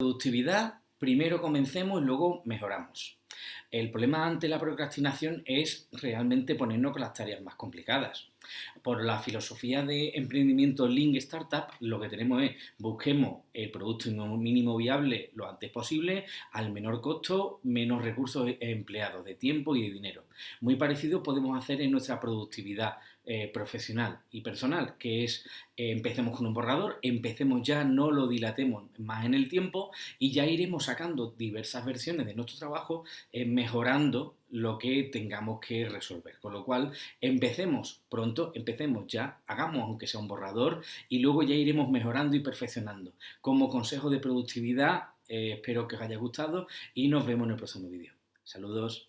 Productividad, primero comencemos y luego mejoramos. El problema ante la procrastinación es realmente ponernos con las tareas más complicadas. Por la filosofía de emprendimiento Link Startup, lo que tenemos es busquemos el producto mínimo viable lo antes posible, al menor costo, menos recursos empleados de tiempo y de dinero. Muy parecido podemos hacer en nuestra productividad eh, profesional y personal, que es eh, empecemos con un borrador, empecemos ya, no lo dilatemos más en el tiempo y ya iremos sacando diversas versiones de nuestro trabajo, eh, mejorando lo que tengamos que resolver. Con lo cual, empecemos pronto, empecemos ya, hagamos aunque sea un borrador y luego ya iremos mejorando y perfeccionando. Como consejo de productividad, espero que os haya gustado y nos vemos en el próximo vídeo. Saludos.